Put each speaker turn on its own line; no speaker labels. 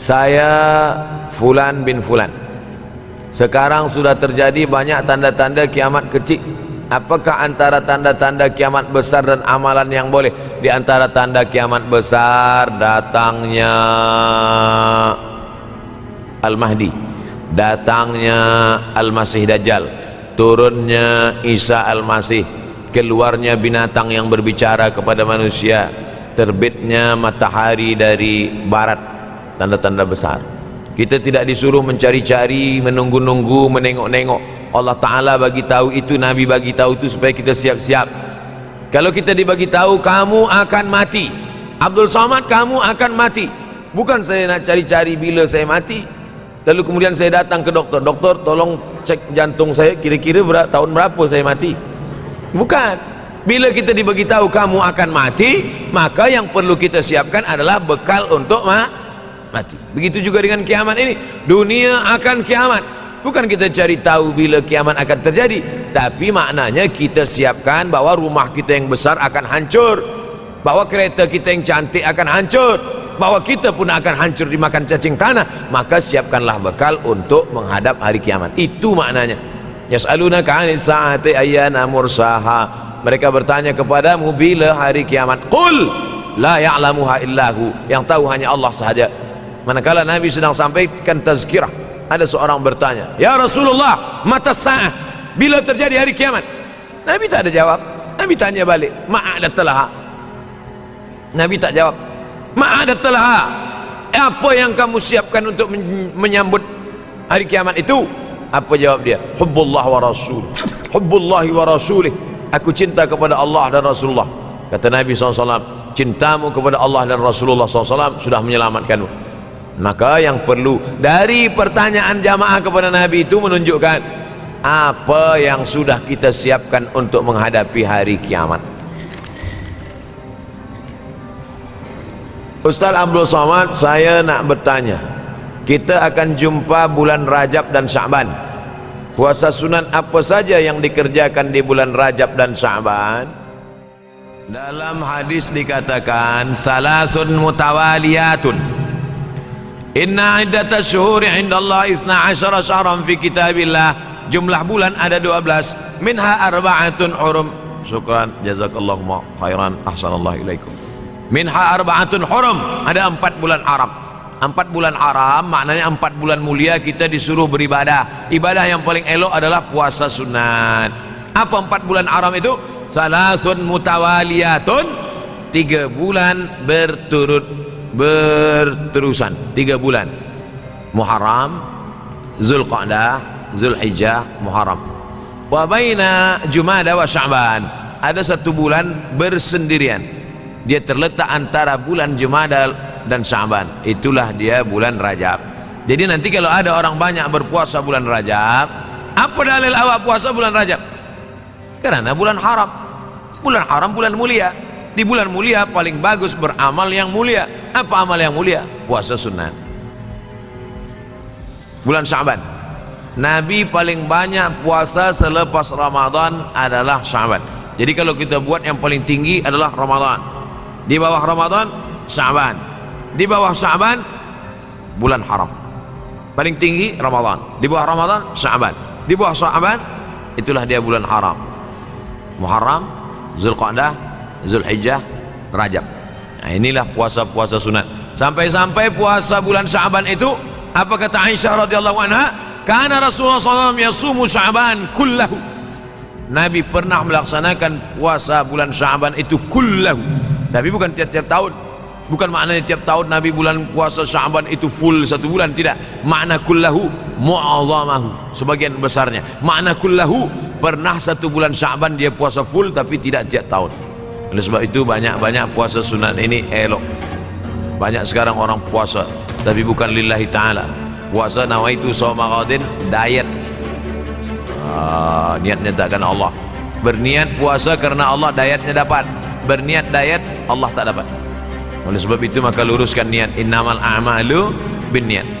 saya fulan bin fulan. Sekarang sudah terjadi banyak tanda-tanda kiamat kecil. Apakah antara tanda-tanda kiamat besar dan amalan yang boleh? Di antara tanda kiamat besar datangnya Al-Mahdi datangnya Al-Masih Dajjal turunnya Isa Al-Masih keluarnya binatang yang berbicara kepada manusia terbitnya matahari dari barat tanda-tanda besar. Kita tidak disuruh mencari-cari menunggu-nunggu menengok-nengok. Allah Ta'ala bagi tahu itu Nabi bagi tahu itu supaya kita siap-siap. Kalau kita dibagi tahu kamu akan mati. Abdul Samad kamu akan mati. Bukan saya nak cari-cari bila saya mati. Lalu kemudian saya datang ke doktor. Doktor tolong cek jantung saya kira-kira ber tahun berapa saya mati? Bukan. Bila kita dibagi tahu kamu akan mati maka yang perlu kita siapkan adalah bekal untuk ma mati. Begitu juga dengan kiamat ini. Dunia akan kiamat. Bukan kita cari tahu bila kiamat akan terjadi tapi maknanya kita siapkan bahawa rumah kita yang besar akan hancur. Bahawa kereta kita yang cantik akan hancur. Bahawa kita pun akan hancur dimakan cacing tanah. Maka siapkanlah bekal untuk menghadap hari kiamat. Itu maknanya. Yas'aluna ka'ani sa'ati ayyana mursaha. Mereka bertanya kepadamu bila hari kiamat. Qul la ya'lamuha illahu. Yang tahu hanya Allah sahaja manakala Nabi sedang sampaikan tazkirah ada seorang bertanya Ya Rasulullah mata sa'ah bila terjadi hari kiamat? Nabi tak ada jawab. Nabi tanya balik ma'ada telah Nabi tak jawab ma'ada telah apa yang kamu siapkan untuk menyambut hari kiamat itu? Apa jawab dia? Hubbullah wa rasul hubbullahi wa rasulih. Aku cinta kepada Allah dan Rasulullah kata Nabi SAW cintamu kepada Allah dan Rasulullah SAW sudah menyelamatkanmu maka yang perlu dari pertanyaan jamaah kepada Nabi itu menunjukkan apa yang sudah kita siapkan untuk menghadapi hari kiamat. Ustaz Abdul Somad saya nak bertanya. Kita akan jumpa bulan Rajab dan Syaban puasa sunat apa saja yang dikerjakan di bulan Rajab dan Syaban dalam hadis dikatakan salasun mutawaliyatun Inna iddata syuhuri inda Allah isna asyara syahran fi kitabillah. Jumlah bulan ada 12 Minha arba'atun hurum. Syukran. Jazakallahu khairan. Ahsanallah ilaikum. Minha arba'atun hurum. Ada empat bulan haram. Empat bulan haram maknanya empat bulan mulia kita disuruh beribadah. Ibadah yang paling elok adalah puasa sunat. Apa empat bulan haram itu? Salasun mutawaliyatun. Tiga bulan berturut berterusan. Tiga bulan. Muharram Zulqa'dah Zulhijjah Muharram. Wa baina Jumada wa Sya'ban. Ada satu bulan bersendirian. Dia terletak antara bulan Jumada dan Sya'ban. Itulah dia bulan Rajab. Jadi nanti kalau ada orang banyak berpuasa bulan Rajab apa dalil awak puasa bulan Rajab? Kerana bulan haram. Bulan haram bulan mulia di bulan mulia paling bagus beramal yang mulia. Apa amal yang mulia? puasa sunat bulan Syaban. Nabi paling banyak puasa selepas Ramadan adalah Syaban. Jadi kalau kita buat yang paling tinggi adalah Ramadan. Di bawah Ramadan Syaban. Di bawah Syaban bulan haram. Paling tinggi Ramadan. Di bawah Ramadan Syaban. Di bawah Syaban itulah dia bulan haram. Muharram Zulqa'dah Zulhijjah Rajab. Nah, inilah puasa-puasa sunat. Sampai-sampai puasa bulan Syaban itu apa kata Aisyah radhiyallahu anha? Karena Rasulullah SAW yasumu Syaban kullahu. Nabi pernah melaksanakan puasa bulan Syaban itu kullahu. Tapi bukan tiap-tiap tahun. Bukan maknanya tiap tahun Nabi bulan puasa Syaban itu full satu bulan tidak. Makna kullahu mu'azamahu sebagian besarnya. Makna kullahu pernah satu bulan Syaban dia puasa full tapi tidak tiap tahun oleh sebab itu banyak-banyak puasa sunat ini elok. Banyak sekarang orang puasa tapi bukan lillahi ta'ala. Puasa nawaitu sawmaradin diet. Ah, niatnya takkan Allah. Berniat puasa kerana Allah dietnya dapat. Berniat diet Allah tak dapat. Oleh sebab itu maka luruskan niat. Innamal a'malu bin niat